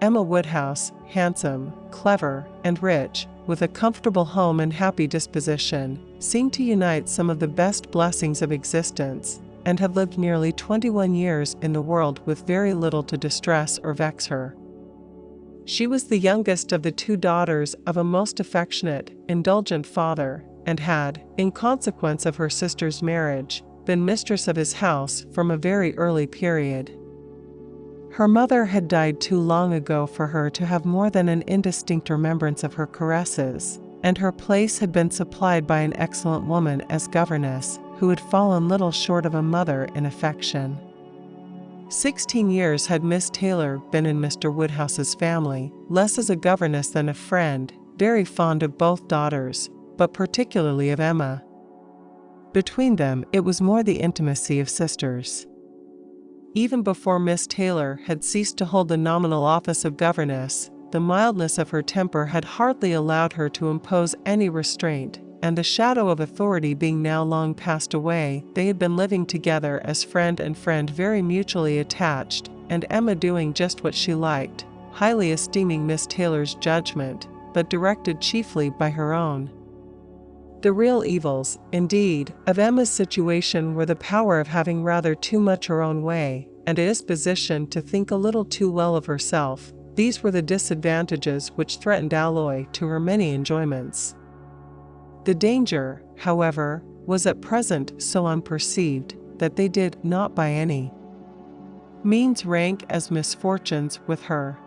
Emma Woodhouse, handsome, clever, and rich, with a comfortable home and happy disposition, seemed to unite some of the best blessings of existence, and had lived nearly 21 years in the world with very little to distress or vex her. She was the youngest of the two daughters of a most affectionate, indulgent father, and had, in consequence of her sister's marriage, been mistress of his house from a very early period. Her mother had died too long ago for her to have more than an indistinct remembrance of her caresses, and her place had been supplied by an excellent woman as governess, who had fallen little short of a mother in affection. Sixteen years had Miss Taylor been in Mr. Woodhouse's family, less as a governess than a friend, very fond of both daughters, but particularly of Emma. Between them, it was more the intimacy of sisters. Even before Miss Taylor had ceased to hold the nominal office of governess, the mildness of her temper had hardly allowed her to impose any restraint, and the shadow of authority being now long passed away, they had been living together as friend and friend very mutually attached, and Emma doing just what she liked, highly esteeming Miss Taylor's judgment, but directed chiefly by her own. The real evils, indeed, of Emma's situation were the power of having rather too much her own way, and a disposition to think a little too well of herself. These were the disadvantages which threatened alloy to her many enjoyments. The danger, however, was at present so unperceived that they did not by any means rank as misfortunes with her.